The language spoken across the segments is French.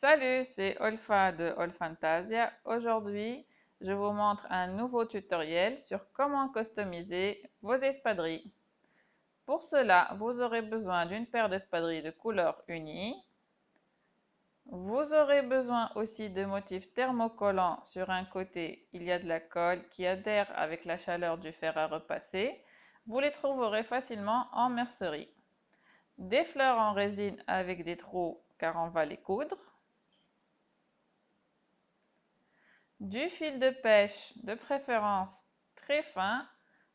Salut, c'est Olfa de Olfantasia. Aujourd'hui, je vous montre un nouveau tutoriel sur comment customiser vos espadrilles. Pour cela, vous aurez besoin d'une paire d'espadrilles de couleur unie. Vous aurez besoin aussi de motifs thermocollants. Sur un côté, il y a de la colle qui adhère avec la chaleur du fer à repasser. Vous les trouverez facilement en mercerie. Des fleurs en résine avec des trous car on va les coudre du fil de pêche, de préférence très fin,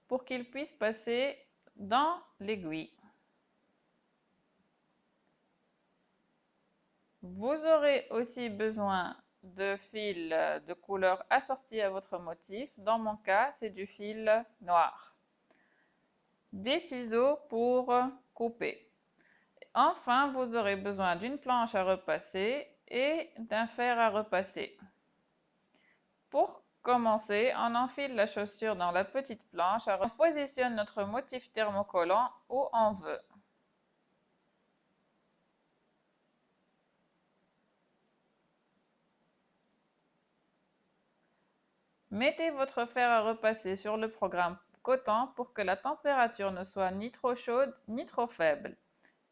pour qu'il puisse passer dans l'aiguille. Vous aurez aussi besoin de fil de couleur assorti à votre motif. Dans mon cas, c'est du fil noir. Des ciseaux pour couper. Enfin, vous aurez besoin d'une planche à repasser et d'un fer à repasser. Pour commencer, on enfile la chaussure dans la petite planche, on positionne notre motif thermocollant où on veut. Mettez votre fer à repasser sur le programme coton pour que la température ne soit ni trop chaude ni trop faible.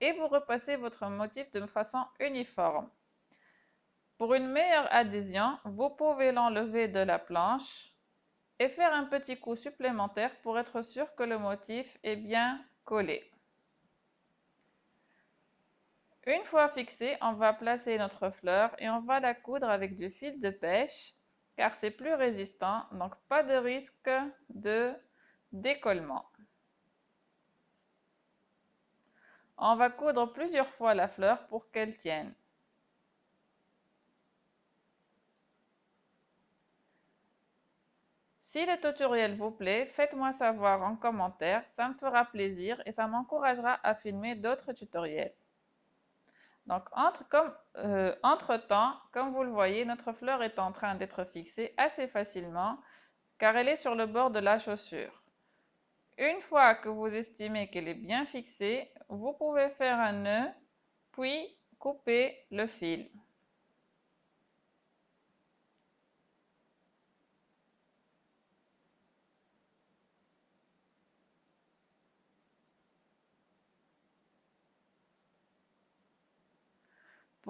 Et vous repassez votre motif de façon uniforme. Pour une meilleure adhésion, vous pouvez l'enlever de la planche et faire un petit coup supplémentaire pour être sûr que le motif est bien collé. Une fois fixé, on va placer notre fleur et on va la coudre avec du fil de pêche car c'est plus résistant, donc pas de risque de décollement. On va coudre plusieurs fois la fleur pour qu'elle tienne. Si le tutoriel vous plaît, faites-moi savoir en commentaire, ça me fera plaisir et ça m'encouragera à filmer d'autres tutoriels. Donc, euh, entre temps, comme vous le voyez, notre fleur est en train d'être fixée assez facilement car elle est sur le bord de la chaussure. Une fois que vous estimez qu'elle est bien fixée, vous pouvez faire un nœud, puis couper le fil.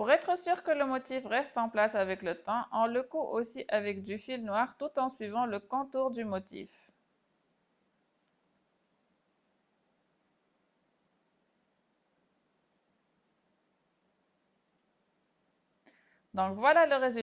Pour être sûr que le motif reste en place avec le temps, on le coud aussi avec du fil noir tout en suivant le contour du motif. Donc voilà le résultat.